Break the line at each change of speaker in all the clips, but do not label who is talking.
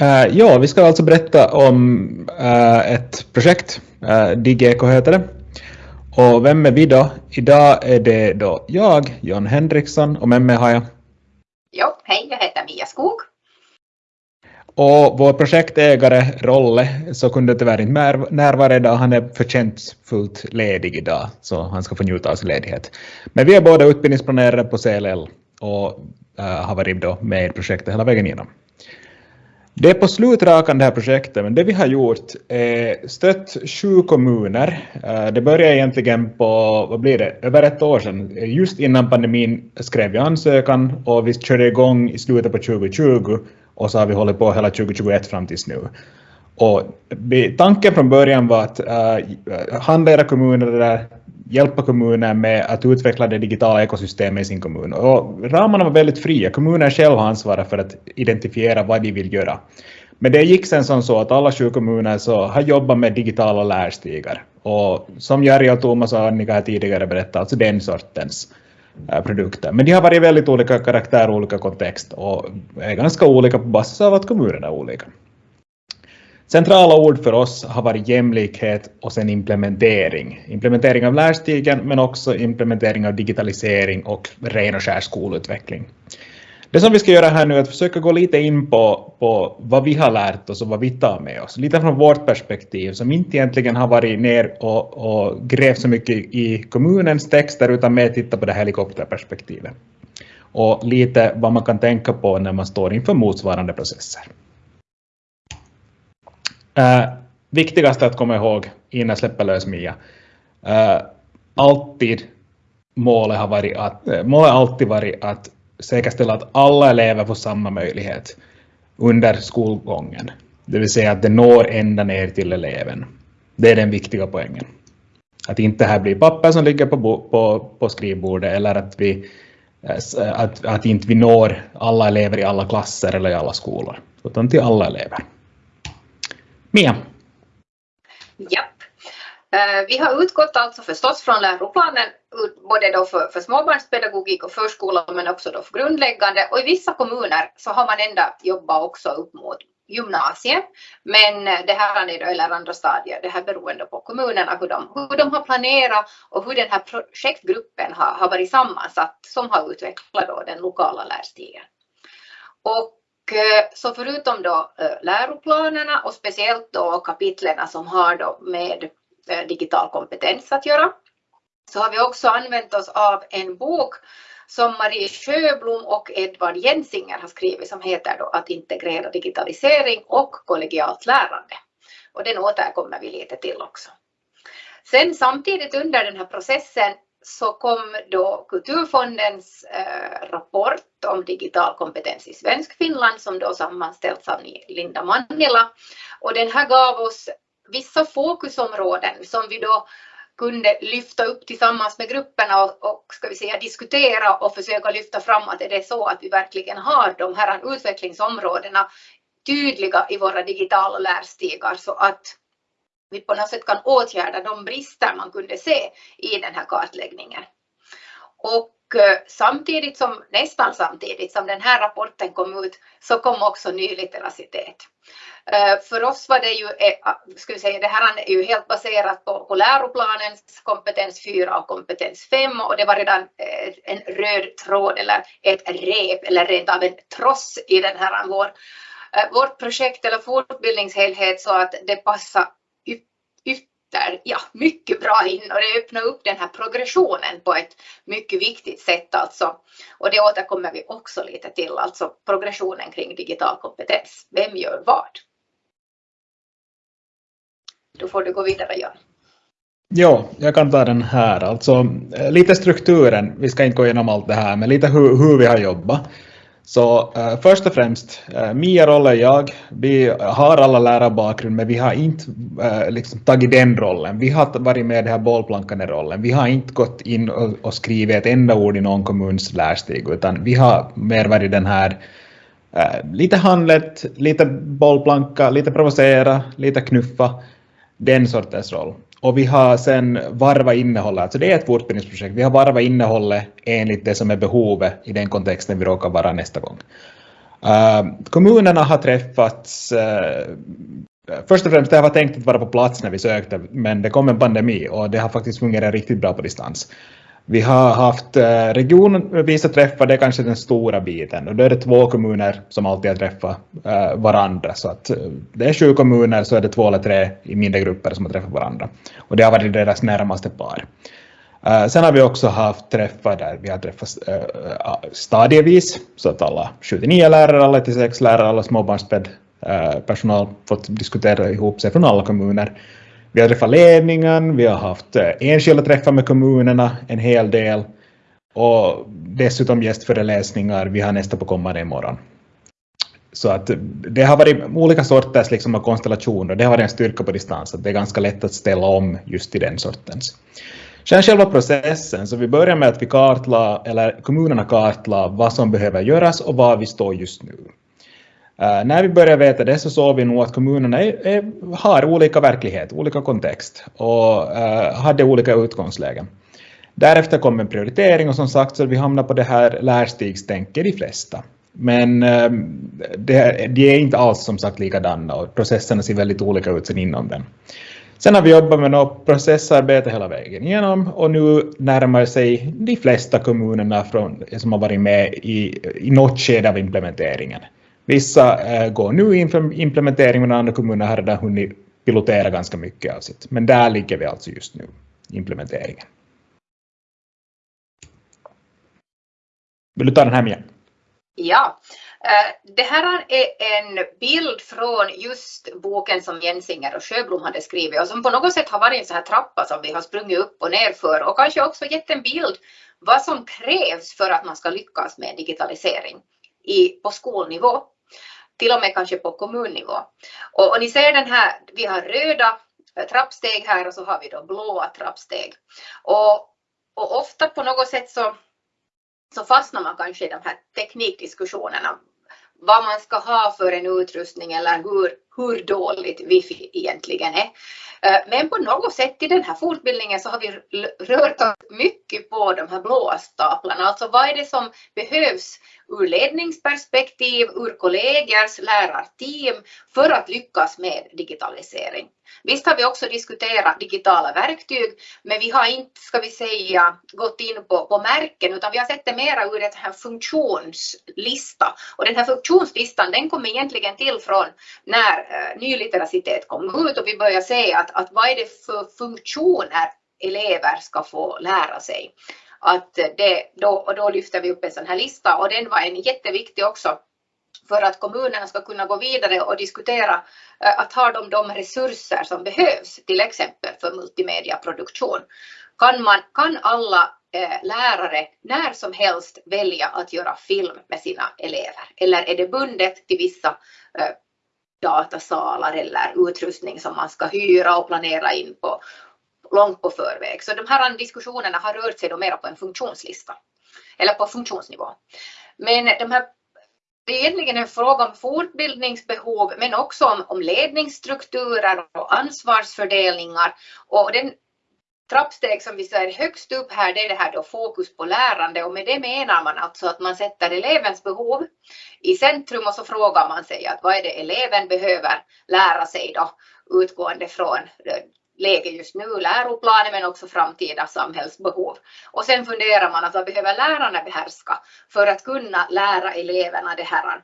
Uh, ja, vi ska alltså berätta om uh, ett projekt, uh, DigEco heter det. Och vem är vi då? Idag är det då jag, John Henriksson, och med mig har jag?
Jo, hej, jag heter Mia Skog.
Och vår projektägare Rolle så kunde tyvärr inte närvara idag. Han är förtjänstfullt ledig idag, så han ska få njuta av sin ledighet. Men vi är båda utbildningsplanerare på CLL och har varit då med i projektet hela vägen igenom. Det är på slutrakan det här projektet, men det vi har gjort är stött sju kommuner. Eh, det började egentligen på, vad blir det, över ett år sedan. Eh, just innan pandemin skrev vi ansökan och vi körde igång i slutet på 2020 och så har vi hållit på hela 2021 fram tills nu. Och tanken från början var att eh, uh, handleda kommuner där, hjälpa kommuner med att utveckla det digitala ekosystemet i sin kommun. Och ramarna var väldigt fria. Kommunen själv har ansvaret för att identifiera vad de vill göra. Men det gick sen som så att alla sju kommuner så har jobbat med digitala lärstigar. Och som Jari och Thomas och Annika här tidigare berättat, alltså den sortens eh, produkter. Men de har varit väldigt olika karaktär, olika kontext och är ganska olika på basis av att kommunerna är olika. Centrala ord för oss har varit jämlikhet och sen implementering. Implementering av lärstigen men också implementering av digitalisering och ren och skär skolutveckling. Det som vi ska göra här nu är att försöka gå lite in på, på vad vi har lärt oss och vad vi tar med oss. Lite från vårt perspektiv som inte egentligen har varit ner och, och grävt så mycket i kommunens texter utan mer titta på det helikopterperspektivet. Och lite vad man kan tänka på när man står inför motsvarande processer. Uh, viktigast att komma ihåg innan jag släpper lös Mia. Uh, alltid målet har varit att, målet har alltid varit att säkerställa att alla elever får samma möjlighet under skolgången. Det vill säga att det når ända ner till eleven. Det är den viktiga poängen. Att inte här blir papper som ligger på, på, på skrivbordet eller att, vi, att, att inte vi når alla elever i alla klasser eller i alla skolor, utan till alla elever. Mia?
Japp. Eh, vi har utgått alltså förstås från läroplanen, både då för, för småbarnspedagogik och förskola men också då för grundläggande och i vissa kommuner så har man ända jobbat också upp mot gymnasiet. Men eh, det här är då, eller andra stadier, det här beroende på kommunerna hur de, hur de har planerat och hur den här projektgruppen har, har varit sammansatt som har utvecklat då den lokala lärstigen. Och Eh, så förutom då eh, läroplanerna och speciellt då kapitlen som har då med eh, digital kompetens att göra så har vi också använt oss av en bok som Marie Sjöblom och Edvard Jensinger har skrivit som heter då Att integrera digitalisering och kollegialt lärande. Och den återkommer vi lite till också. Sen samtidigt under den här processen så kom då Kulturfondens eh, rapport om digital kompetens i Svensk-Finland som då sammanställts av Linda Mannila. Och den här gav oss vissa fokusområden som vi då kunde lyfta upp tillsammans med grupperna och, och ska vi säga, diskutera och försöka lyfta fram att är det är så att vi verkligen har de här utvecklingsområdena tydliga i våra digitala lärstigar så att vi på något sätt kan åtgärda de brister man kunde se i den här kartläggningen. Och eh, samtidigt som, nästan samtidigt som den här rapporten kom ut så kom också nyliteracitet. Eh, för oss var det ju, skulle ska vi säga, det här är ju helt baserat på, på läroplanens kompetens 4 och kompetens 5 och det var redan en röd tråd eller ett rep eller rent av en tross i den här vår, vårt projekt eller fortbildningshelhet så att det passar ytter ja, mycket bra in och det öppnar upp den här progressionen på ett mycket viktigt sätt alltså. Och det återkommer vi också lite till, alltså progressionen kring digital kompetens. Vem gör vad? Då får du gå vidare Jan.
Ja, jag kan ta den här. Alltså, eh, lite strukturen, vi ska inte gå igenom allt det här, men lite hur, hur vi har jobbat. Så uh, först och främst, uh, Mia Rolle och jag, vi har alla lärarbakgrund men vi har inte uh, liksom tagit den rollen. Vi har varit med i den här bollplankande rollen. Vi har inte gått in och, och skrivit ett enda ord i någon kommuns lärstig utan vi har mer varit den här lite handlet, lite bollplanka, lite provocera, lite knuffa, den sortens roll. Och vi har sen varvat innehållet, alltså det är ett fortbildningsprojekt, vi har varvat innehållet enligt det som är behovet i den kontexten vi råkar vara nästa gång. Ehm, kommunerna har träffats eh, Först och främst, det var tänkt att vara på plats när vi sökte, men det kom en pandemi och det har faktiskt fungerat riktigt bra på distans. Vi har haft eh, regionvisa träffar, det är kanske den stora biten och då är det två kommuner som alltid har träffat eh, varandra. Så att eh, det är sju kommuner så är det två eller tre i mindre grupper som har träffat varandra. Och det har varit deras närmaste par. Sen har vi också haft träffar där vi har träffat stadievis så att alla 79 lärare, alla 86 lärare, alla småbarnsped personal fått diskutera ihop sig från alla kommuner. Vi har träffat ledningen, vi har haft eh, enskilda träffar med kommunerna en hel del och dessutom gästföreläsningar. Vi har nästa på kommande imorgon. Så att eh, det har varit olika sorters liksom konstellationer. Det har varit en styrka på distans att det är ganska lätt att ställa om just i den sortens. Sen själva processen, så vi börjar med att vi kartla, eller kommunerna kartlade vad som behöver göras och var vi står just nu. Uh, när vi började veta det så såg vi nog att kommunerna är, är, har olika verklighet, olika kontext och uh, hade olika utgångslägen. Därefter kom en prioritering och som sagt så vi hamnar på det här lärstigstänket de flesta. Men uh, det, de är inte alls som sagt likadana och processerna ser väldigt olika ut sen inom den. Sen har vi jobbat med något processarbete hela vägen igenom och nu närmar sig de flesta kommunerna från, som har varit med i, i något skede av implementeringen. Vissa eh, går nu inför implementering men andra kommuner har redan hunnit pilotera ganska mycket av sitt. Men där ligger vi alltså just nu, implementeringen. Vill du ta den här Mia?
Ja, eh, det här är en bild från just boken som Jensinger och Sjöblom hade skrivit och som på något sätt har varit en så här trappa som vi har sprungit upp och ner för och kanske också gett en bild vad som krävs för att man ska lyckas med digitalisering i, på skolnivå till och med kanske på kommunnivå. Och, och ni ser den här, vi har röda eh, trappsteg här och så har vi då blåa trappsteg. Och, och ofta på något sätt så, så fastnar man kanske i de här teknikdiskussionerna. Vad man ska ha för en utrustning eller hur, hur dåligt wifi egentligen är. Eh, men på något sätt i den här fortbildningen så har vi rört oss mycket på de här blåa staplarna. Alltså vad är det som behövs ur ledningsperspektiv, ur kollegors, lärarteam för att lyckas med digitalisering. Visst har vi också diskuterat digitala verktyg, men vi har inte, ska vi säga, gått in på, på märken, utan vi har sett det mera ur en här funktionslista. Och den här funktionslistan, den kom egentligen till från när eh, nylitteracitet kom ut och vi började se att, att vad är det för funktioner elever ska få lära sig att det, då, och då lyfter vi upp en sån här lista och den var en jätteviktig också för att kommunerna ska kunna gå vidare och diskutera eh, att ha de, de resurser som behövs, till exempel för multimediaproduktion. Kan, man, kan alla eh, lärare när som helst välja att göra film med sina elever? Eller är det bundet till vissa eh, datasalar eller utrustning som man ska hyra och planera in på, långt på förväg. Så de här diskussionerna har rört sig då mera på en funktionslista eller på funktionsnivå. Men de här, det är egentligen en fråga om fortbildningsbehov men också om, om ledningsstrukturer och ansvarsfördelningar och den trappsteg som vi ser högst upp här, det är det här då fokus på lärande och med det menar man alltså att man sätter elevens behov i centrum och så frågar man sig att vad är det eleven behöver lära sig då utgående från eh, läge just nu, läroplanen men också framtida samhällsbehov. Och sen funderar man att vad behöver lärarna behärska för att kunna lära eleverna det här.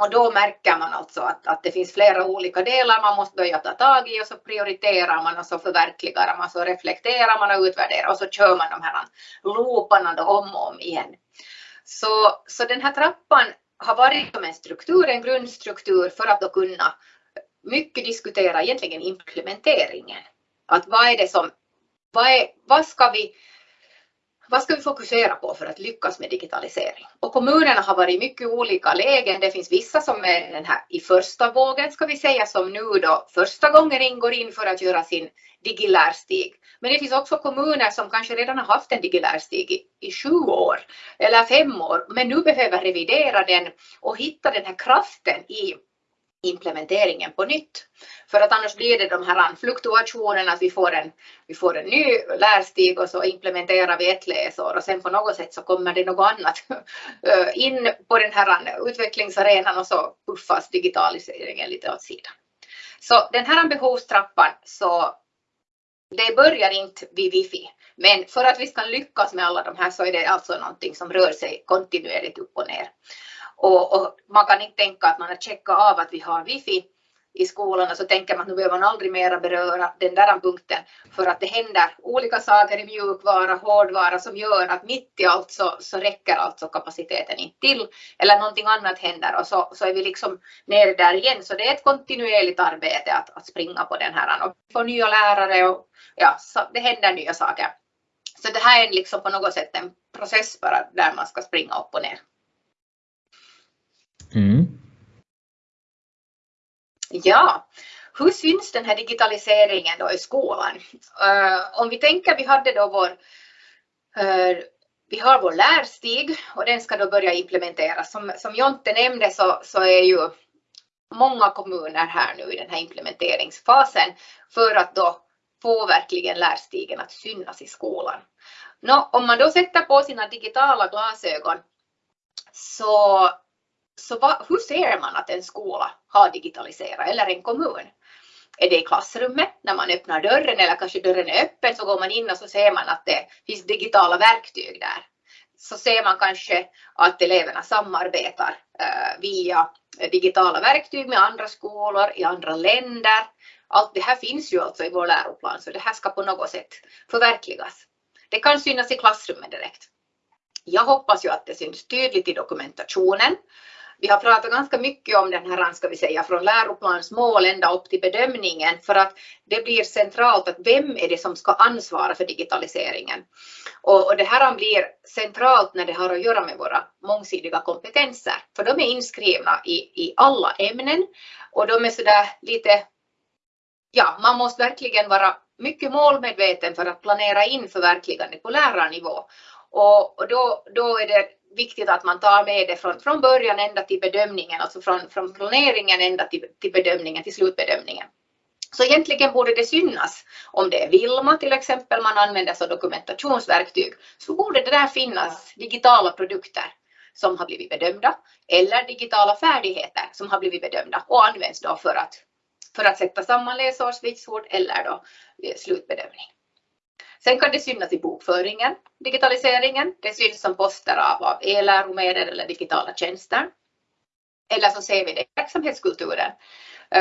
Och då märker man alltså att, att det finns flera olika delar man måste börja ta tag i och så prioriterar man och så förverkligar man, så reflekterar man och utvärderar och så kör man de här looparna då om och om igen. Så, så den här trappan har varit som en struktur, en grundstruktur för att då kunna mycket diskutera egentligen implementeringen. Att vad är det som, vad, är, vad, ska vi, vad ska vi fokusera på för att lyckas med digitalisering? Och kommunerna har varit i mycket olika lägen. Det finns vissa som är den här i första vågen ska vi säga som nu då första gången ingår in för att göra sin digilärstig. Men det finns också kommuner som kanske redan har haft en digilärstig i, i sju år eller fem år men nu behöver revidera den och hitta den här kraften i implementeringen på nytt. För att annars blir det de här fluktuationerna att vi får en, vi får en ny lärstig och så implementerar vi ett läsår och sen på något sätt så kommer det något annat eh, in på den här utvecklingsarenan och så puffas digitaliseringen lite åt sidan. Så den här behovstrappan så det börjar inte vid wifi, men för att vi ska lyckas med alla de här så är det alltså någonting som rör sig kontinuerligt upp och ner. Och, och, man kan inte tänka att man har checkat av att vi har wifi i skolan och så tänker man att nu behöver man aldrig mera beröra den där punkten för att det händer olika saker i mjukvara, hårdvara som gör att mitt i allt så, så räcker alltså kapaciteten inte till eller någonting annat händer och så, så är vi liksom nere där igen. Så det är ett kontinuerligt arbete att, att springa på den här och få nya lärare och ja, så det händer nya saker. Så det här är liksom på något sätt en process bara där man ska springa upp och ner. Mm. Ja, hur syns den här digitaliseringen då i skolan? Uh, om vi tänker, vi hade då vår, uh, vi har vår lärstig och den ska då börja implementeras. Som, som Jonte nämnde så, så är ju många kommuner här nu i den här implementeringsfasen för att då få verkligen lärstigen att synas i skolan. Nå, om man då sätter på sina digitala glasögon så så va, hur ser man att en skola har digitaliserat eller en kommun? Är det i klassrummet när man öppnar dörren eller kanske dörren är öppen så går man in och så ser man att det finns digitala verktyg där. Så ser man kanske att eleverna samarbetar eh, via digitala verktyg med andra skolor i andra länder. Allt det här finns ju alltså i vår läroplan så det här ska på något sätt förverkligas. Det kan synas i klassrummet direkt. Jag hoppas ju att det syns tydligt i dokumentationen vi har pratat ganska mycket om den här, ska vi säga, från läroplansmål ända upp till bedömningen för att det blir centralt att vem är det som ska ansvara för digitaliseringen. Och, och det här blir centralt när det har att göra med våra mångsidiga kompetenser, för de är inskrivna i, i alla ämnen och de är sådär lite, ja, man måste verkligen vara mycket målmedveten för att planera in förverkligandet på lärarnivå. Och, och då, då är det viktigt att man tar med det från, från början ända till bedömningen, alltså från, från planeringen ända till, till bedömningen, till slutbedömningen. Så egentligen borde det synas om det är Vilma till exempel man använder som dokumentationsverktyg så borde det där finnas digitala produkter som har blivit bedömda eller digitala färdigheter som har blivit bedömda och används då för att, för att sätta samman läsårsvitsord eller då eh, slutbedömning. Sen kan det synas i bokföringen, digitaliseringen. Det syns som poster av, av e-läromedel eller digitala tjänster. Eller så ser vi det i verksamhetskulturen.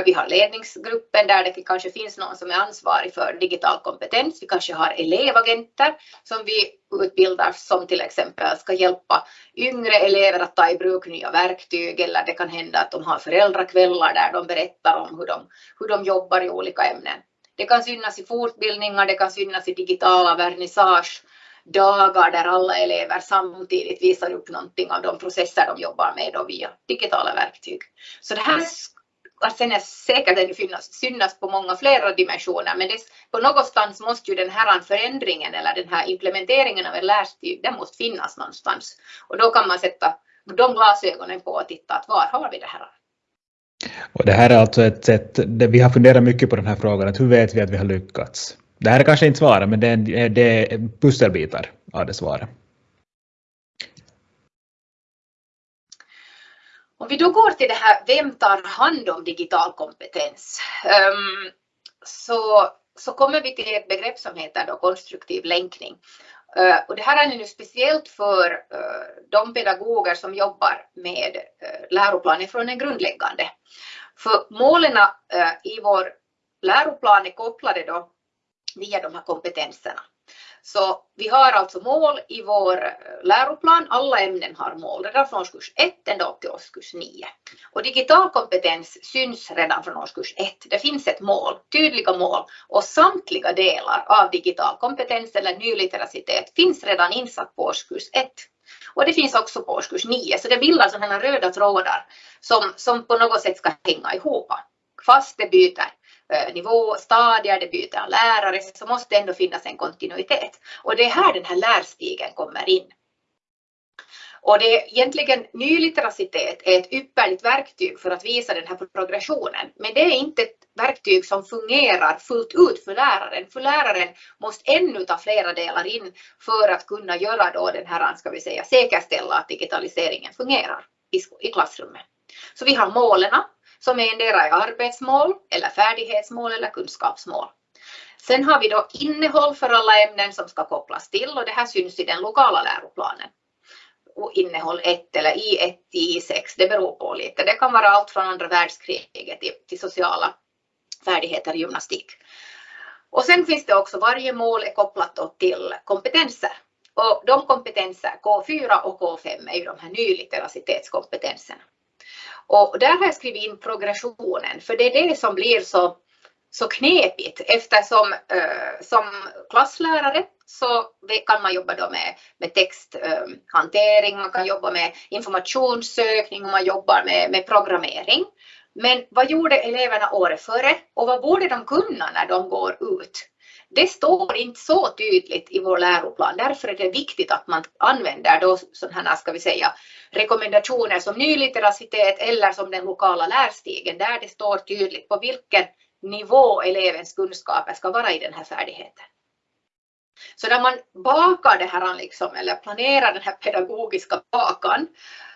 Vi har ledningsgruppen där det kanske finns någon som är ansvarig för digital kompetens. Vi kanske har elevagenter som vi utbildar som till exempel ska hjälpa yngre elever att ta i bruk nya verktyg eller det kan hända att de har föräldrakvällar där de berättar om hur de, hur de jobbar i olika ämnen. Det kan synas i fortbildningar, det kan synas i digitala vernissagedagar där alla elever samtidigt visar upp någonting av de processer de jobbar med då via digitala verktyg. Så det här alltså sen är säkert att det synas, synas på många flera dimensioner, men det, på någonstans måste ju den här förändringen eller den här implementeringen av en lärstig, den måste finnas någonstans. Och då kan man sätta de glasögonen på och titta att var har vi det här?
Och det här är alltså ett sätt, vi har funderat mycket på den här frågan, att hur vet vi att vi har lyckats? Det här är kanske inte svaret, men det är, det är pusselbitar av det svaret.
Om vi då går till det här, vem tar hand om digital kompetens? Um, så, så kommer vi till ett begrepp som heter då konstruktiv länkning. Eh, och det här är nu speciellt för eh, de pedagoger som jobbar med eh, läroplanen från en grundläggande. För målen i vår läroplan är kopplade då via de här kompetenserna. Så vi har alltså mål i vår eh, läroplan, alla ämnen har mål redan från årskurs 1 ända upp till årskurs 9. Och digital kompetens syns redan från årskurs 1. Det finns ett mål, tydliga mål och samtliga delar av digital kompetens eller nylitteracitet finns redan insatt på årskurs 1. Och det finns också på årskurs 9, så det bildar sådana röda trådar som, som på något sätt ska hänga ihop. Fast det byter Eh, nivå, stadier, det byter lärare, så måste det ändå finnas en kontinuitet. Och det är här den här lärstigen kommer in. Och det är egentligen nylitteracitet är ett ypperligt verktyg för att visa den här progressionen. Men det är inte ett verktyg som fungerar fullt ut för läraren. För läraren måste ännu ta flera delar in för att kunna göra då den här, ska vi säga, säkerställa att digitaliseringen fungerar i klassrummet. Så vi har målen som är endera är arbetsmål eller färdighetsmål eller kunskapsmål. Sen har vi då innehåll för alla ämnen som ska kopplas till och det här syns i den lokala läroplanen. Och innehåll 1 eller I1 till I6, det beror på lite. Det kan vara allt från andra världskriget till, till sociala färdigheter i gymnastik. Och sen finns det också, varje mål är kopplat till kompetenser. Och de kompetenser, K4 och K5, är ju de här nylitteracitetskompetenserna. Och där har jag skrivit in progressionen, för det är det som blir så, så knepigt eftersom eh, som klasslärare så kan man jobba då med, med texthantering, eh, man kan jobba med informationssökning och man jobbar med, med programmering. Men vad gjorde eleverna året före och vad borde de kunna när de går ut? Det står inte så tydligt i vår läroplan. Därför är det viktigt att man använder då sådana ska vi säga, rekommendationer som nylitteracitet eller som den lokala lärstigen där det står tydligt på vilken nivå elevens kunskaper ska vara i den här färdigheten. Så när man bakar det här liksom, eller planerar den här pedagogiska bakan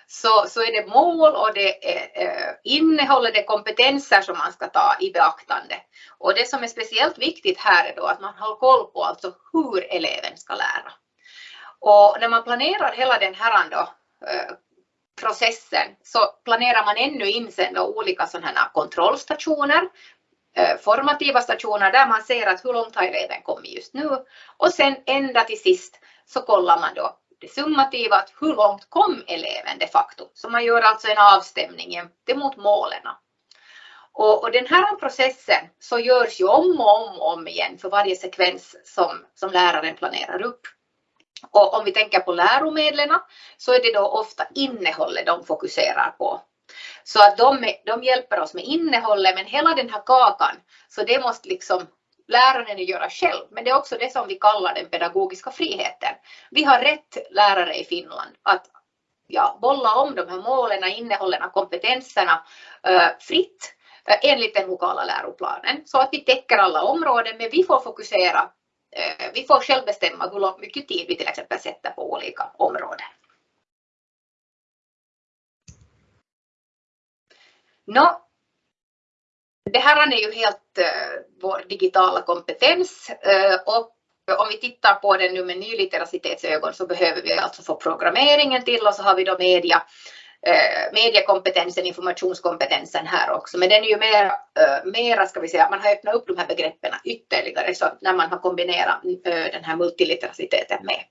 så, så är det mål och det är eh, det är kompetenser som man ska ta i beaktande. Och det som är speciellt viktigt här är då att man har koll på alltså hur eleven ska lära. Och när man planerar hela den här då, eh, processen så planerar man ännu in sen då olika sådana här kontrollstationer, eh, formativa stationer där man ser att hur långt har eleven kommit just nu och sen ända till sist så kollar man då det summativa, att hur långt kom eleven de facto? Så man gör alltså en avstämning mot målen. Och, och, den här processen så görs ju om och om och om igen för varje sekvens som, som läraren planerar upp. Och om vi tänker på läromedlen så är det då ofta innehållet de fokuserar på. Så att de, de hjälper oss med innehållet men hela den här kakan så det måste liksom läraren göra själv, men det är också det som vi kallar den pedagogiska friheten. Vi har rätt lärare i Finland att ja, bolla om de här målen, innehållen, kompetenserna äh, fritt äh, enligt den lokala läroplanen så att vi täcker alla områden, men vi får fokusera, äh, vi får själv bestämma hur mycket tid vi till exempel sätter på olika områden. Nå, det här är ju helt uh, vår digitala kompetens uh, och om vi tittar på den nu med nylitteracitetsögon så behöver vi alltså få programmeringen till och så har vi då media, uh, Eh, mediekompetensen, informationskompetensen här också. Men den är ju mer, eh, mera, ska vi säga, man har öppnat upp de här begreppen ytterligare så när man har kombinerat eh, den här multiliteraciteten med.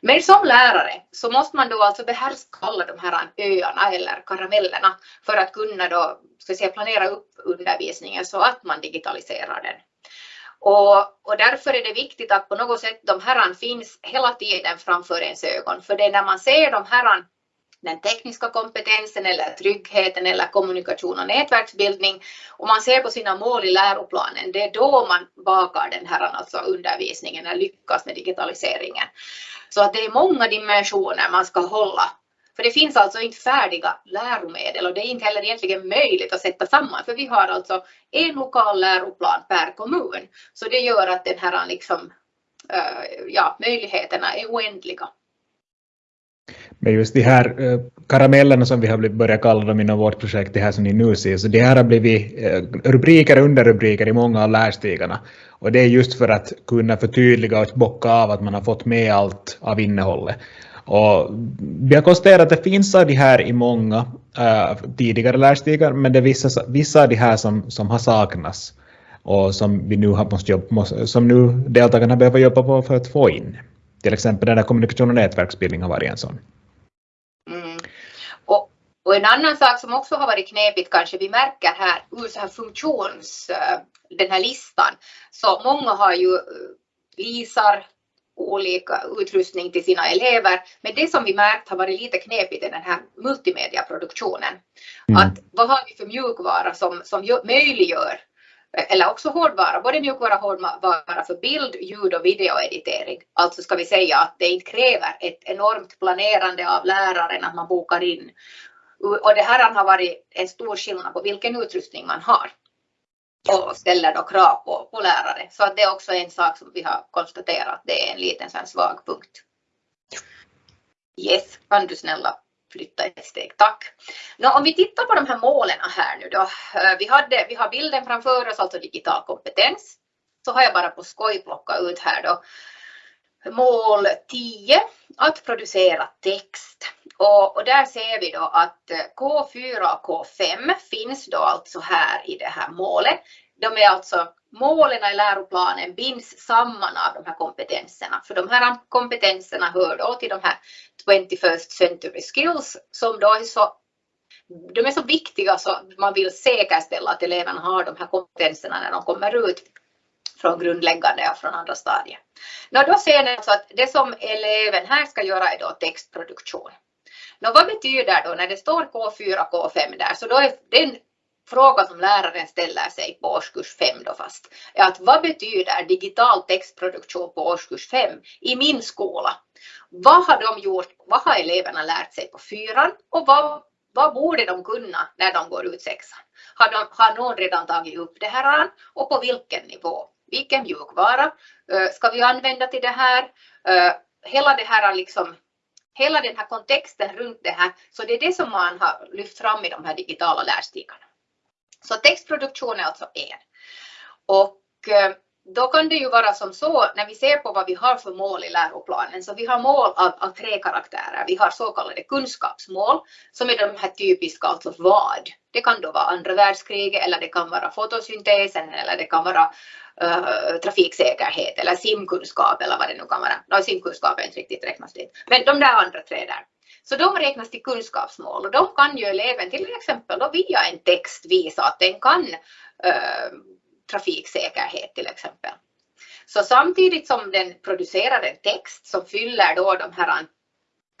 Men som lärare så måste man då alltså behärska alla de här öarna eller karamellerna för att kunna då, ska säga, planera upp undervisningen så att man digitaliserar den. Och, och, därför är det viktigt att på något sätt de här finns hela tiden framför ens ögon. För det är när man ser de här den tekniska kompetensen eller tryggheten eller kommunikation och nätverksbildning och man ser på sina mål i läroplanen, det är då man bakar den här alltså undervisningen eller lyckas med digitaliseringen. Så att det är många dimensioner man ska hålla. För det finns alltså inte färdiga läromedel och det är inte heller egentligen möjligt att sätta samman för vi har alltså en lokal läroplan per kommun. Så det gör att den här liksom, eh, ja, möjligheterna är oändliga.
Men just de här eh, karamellerna som vi har börjat kalla dem inom vårt projekt, det här som ni nu ser, så det här har blivit eh, rubriker och underrubriker i många av lärstigarna. Och det är just för att kunna förtydliga och bocka av att man har fått med allt av innehållet. Och vi har konstaterat att det finns av de här i många uh, tidigare lärstigar, men det är vissa, vissa av de här som, som har saknats och som vi nu har måste jobba, som nu deltagarna behöver jobba på för att få in. Till exempel den där kommunikation och nätverksbildning har varit en sån.
Och, en annan sak som också har varit knepigt kanske vi märker här ur så här funktions, eh, den här listan, så många har ju eh, lisar olika utrustning till sina elever. Men det som vi märkt har varit lite knepigt är den här multimediaproduktionen. Mm. Att vad har vi för mjukvara som, som möjliggör eller också hårdvara, både mjukvara och hårdvara för bild, ljud och videoeditering. Alltså ska vi säga att det inte kräver ett enormt planerande av läraren att man bokar in. Och det här har varit en stor skillnad på vilken utrustning man har och ställer då krav på, på lärare. Så att det är också en sak som vi har konstaterat, det är en liten sån svag punkt. Yes, kan du snälla flytta ett steg, tack. Nå, om vi tittar på de här målen här nu då. Eh, vi, hade, vi har bilden framför oss, alltså digital kompetens. Så har jag bara på skoj plockat ut här då. Mål 10, att producera text. Och, och, där ser vi då att eh, K4 och K5 finns då alltså här i det här målet. De är alltså målen i läroplanen binds samman av de här kompetenserna. För de här kompetenserna hör då till de här 21st century skills som då är så de är så viktiga så man vill säkerställa att eleverna har de här kompetenserna när de kommer ut från grundläggande och från andra stadier. Nå, då ser ni alltså att det som eleven här ska göra är då textproduktion. Nå, vad betyder då när det står K4 K5 där så då är den fråga som läraren ställer sig på årskurs 5 då fast är att vad betyder digital textproduktion på årskurs 5 i min skola? Vad har de gjort? Vad har eleverna lärt sig på fyran och vad, vad borde de kunna när de går ut sexan? Har, de, har någon redan tagit upp det här och på vilken nivå? Vilken mjukvara ska vi använda till det här? Hela det här liksom hela den här kontexten runt det här, så det är det som man har lyft fram i de här digitala lärstigarna. Så textproduktion är alltså en. Och då kan det ju vara som så när vi ser på vad vi har för mål i läroplanen, så vi har mål av, av tre karaktärer. Vi har så kallade kunskapsmål som är de här typiska, alltså vad. Det kan då vara andra världskriget eller det kan vara fotosyntesen eller det kan vara uh, trafiksäkerhet eller simkunskap eller vad det nu kan vara. No, simkunskap är inte riktigt räknas dit. Men de där andra tre där. Så de räknas till kunskapsmål och de kan ju eleven till exempel då via en text visa att den kan uh, trafiksäkerhet till exempel. Så samtidigt som den producerar en text som fyller då de här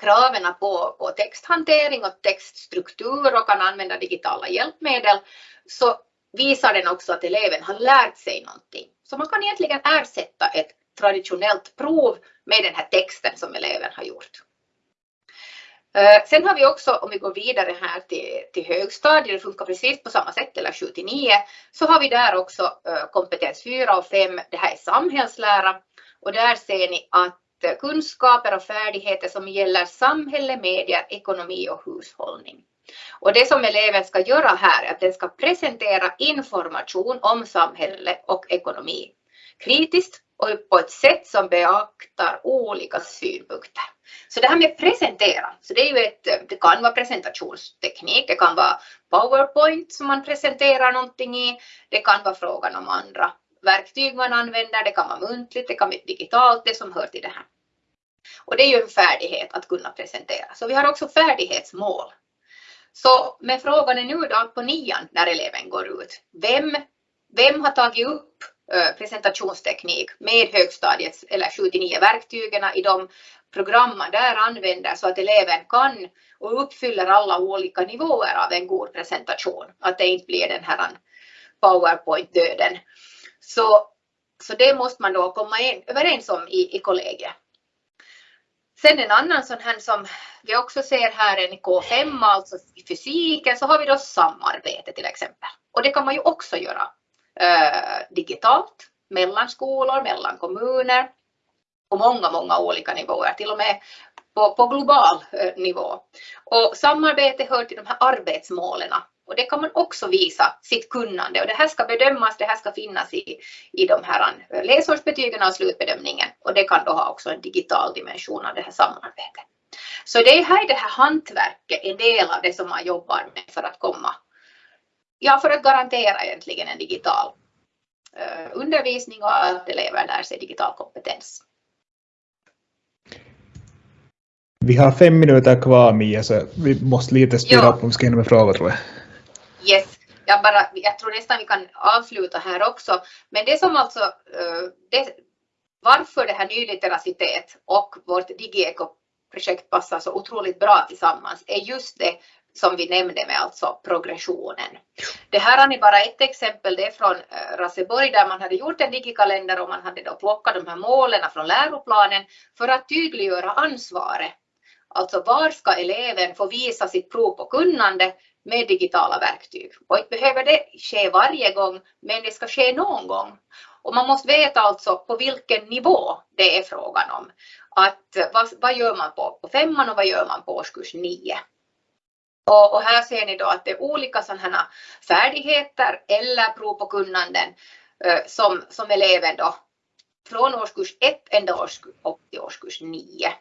kraven på, på texthantering och textstruktur och kan använda digitala hjälpmedel så visar den också att eleven har lärt sig någonting. Så man kan egentligen ersätta ett traditionellt prov med den här texten som eleven har gjort. Eh, sen har vi också, om vi går vidare här till, till högstadiet, det funkar precis på samma sätt, eller 7 till 9, så har vi där också eh, kompetens 4 och 5, det här är samhällslära. Och där ser ni att eh, kunskaper och färdigheter som gäller samhälle, medier, ekonomi och hushållning. Och det som eleven ska göra här är att den ska presentera information om samhälle och ekonomi kritiskt och på ett sätt som beaktar olika synpunkter. Så det här med presentera, så det är ju ett, det kan vara presentationsteknik, det kan vara PowerPoint som man presenterar någonting i, det kan vara frågan om andra verktyg man använder, det kan vara muntligt, det kan vara digitalt, det som hör till det här. Och det är ju en färdighet att kunna presentera. Så vi har också färdighetsmål. Så med frågan är nu då på nian när eleven går ut, vem, vem har tagit upp presentationsteknik med högstadiets eller 7-9 verktygen i de program man där använder så att eleven kan och uppfyller alla olika nivåer av en god presentation. Att det inte blir den här powerpoint-döden. Så, så det måste man då komma in, överens om i, i kollegiet. Sen en annan sån här som vi också ser här en i K5, alltså i fysiken, så har vi då samarbete till exempel. Och det kan man ju också göra digitalt mellan skolor, mellan kommuner på många, många olika nivåer, till och med på, på global nivå. Och samarbete hör till de här arbetsmålen och det kan man också visa sitt kunnande och det här ska bedömas, det här ska finnas i, i de här läsårsbetygen och slutbedömningen och det kan då ha också en digital dimension av det här samarbetet. Så det är här det här hantverket en del av det som man jobbar med för att komma, ja för att garantera egentligen en digital uh, undervisning och att elever lär sig digital kompetens.
Vi har fem minuter kvar Mia, så vi måste lite styra upp om vi ska hinna med frågor tror jag.
Yes, jag, bara, jag tror nästan vi kan avsluta här också. Men det som alltså, eh, det, varför det här nyliteracitet och vårt DigiEco projekt passar så otroligt bra tillsammans är just det som vi nämnde med alltså progressionen. Det här har ni bara ett exempel, det är från eh, Raseborg där man hade gjort en digikalender och man hade då plockat de här målen från läroplanen för att tydliggöra ansvaret. Alltså var ska eleven få visa sitt prov på kunnande med digitala verktyg. Och inte behöver det ske varje gång, men det ska ske någon gång. Och man måste veta alltså på vilken nivå det är frågan om. Att vad, vad gör man på, på femman och vad gör man på årskurs nio? Och, och, här ser ni då att det är olika sådana färdigheter eller prov på kunnanden eh, som, som eleven då från årskurs 1 ända årskurs, upp till årskurs 9.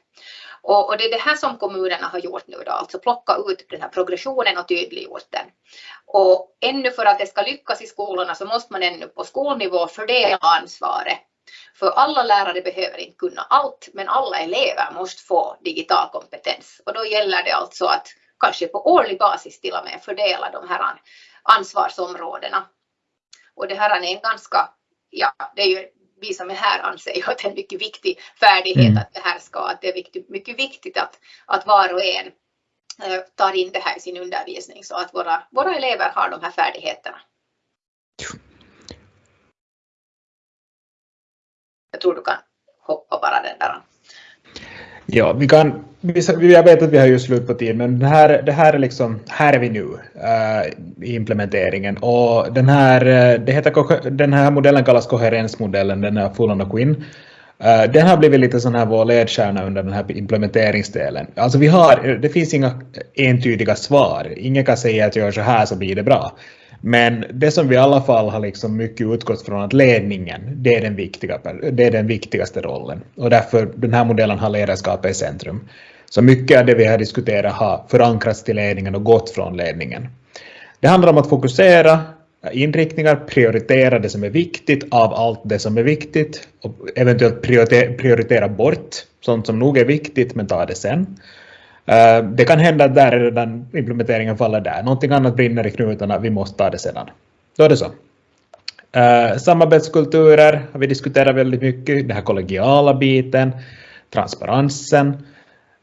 Och, och, det är det här som kommunerna har gjort nu då, alltså plocka ut den här progressionen och tydliggjort den. Och ännu för att det ska lyckas i skolorna så måste man ännu på skolnivå fördela ansvaret. För alla lärare behöver inte kunna allt, men alla elever måste få digital kompetens. Och då gäller det alltså att kanske på årlig basis till och med fördela de här ansvarsområdena. Och det här är en ganska, ja, det är ju vi som är här anser ju att det är en mycket viktig färdighet mm. att det här ska, att det är viktigt, mycket viktigt att, att var och en äh, tar in det här i sin undervisning så att våra, våra elever har de här färdigheterna. Jag tror du kan hoppa bara den där.
Ja, vi kan, jag vet att vi har ju slut på tid, men det här, det här är liksom, här är vi nu i i implementeringen och den här, äh, det heter, den här modellen kallas koherensmodellen, den är full on Quinn. Äh, den har blivit lite sån här vår ledstjärna under den här implementeringsdelen. Alltså vi har, det finns inga entydiga svar. Ingen kan säga att gör så här så blir det bra. Men det som vi i alla fall har liksom mycket utgått från att ledningen, det är, den viktiga, det är den viktigaste rollen. Och därför den här modellen har ledarskapet i centrum. Så mycket av det vi har diskuterat har förankrats till ledningen och gått från ledningen. Det handlar om att fokusera inriktningar, prioritera det som är viktigt av allt det som är viktigt och eventuellt prioritera bort sånt som nog är viktigt men ta det sen. Eh, det kan hända att där är redan implementeringen faller där. Någonting annat brinner i knutarna, vi måste ta det sedan. Då är det så. Uh, samarbetskulturer har vi diskuterat väldigt mycket, den här kollegiala biten, transparensen,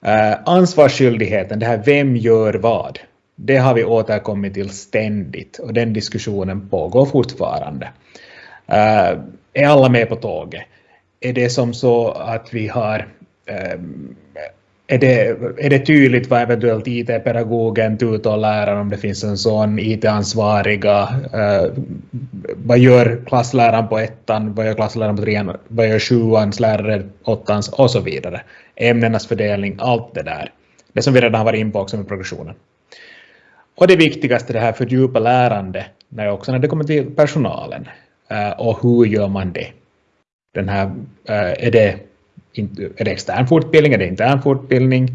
uh, ansvarsskyldigheten, det här vem gör vad. Det har vi återkommit till ständigt och den diskussionen pågår fortfarande. Uh, är alla med på tåget? Är det som så att vi har ehm, är det, är det tydligt vad eventuellt IT-pedagogen, tutorläraren, om det finns en sån, IT-ansvariga, eh, vad gör klassläraren på ettan, vad gör klassläraren på trean, vad gör sjuans lärare, åttans och så vidare. Ämnenas fördelning, allt det där. Det som vi redan har varit in på också med progressionen. Och det viktigaste, det här fördjupa lärande, när också när det kommer till personalen. Eh, och hur gör man det? Den här, eh, är det är det extern fortbildning, är det intern fortbildning?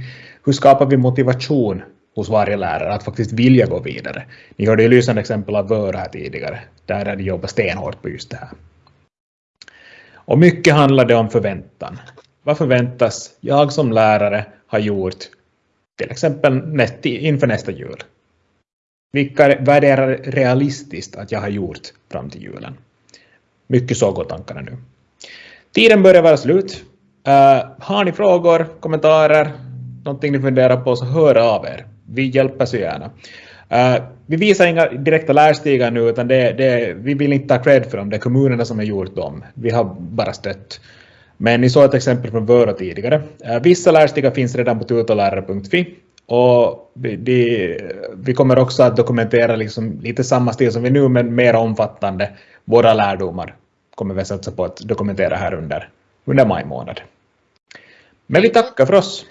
Hur skapar vi motivation hos varje lärare att faktiskt vilja gå vidare? Ni hörde ju lysande exempel av Vöra här tidigare, där de jobbar stenhårt på just det här. Och mycket handlar det om förväntan. Vad förväntas jag som lärare ha gjort till exempel inför nästa jul? Vilka, värderar realistiskt att jag har gjort fram till julen? Mycket så går tankarna nu. Tiden börjar vara slut. Uh, har ni frågor, kommentarer, någonting ni funderar på så hör av er. Vi hjälper så gärna. Uh, vi visar inga direkta lärstigar nu utan det, det, vi vill inte ta cred för dem, det är kommunerna som har gjort dem. Vi har bara stött. Men ni såg ett exempel från Vörå tidigare. Uh, vissa lärstigar finns redan på tutolärare.fi. och vi, de, vi kommer också att dokumentera liksom lite samma stil som vi nu men mer omfattande. Våra lärdomar kommer vi satsa på att dokumentera här under, under maj månad. Men vi tackar för oss.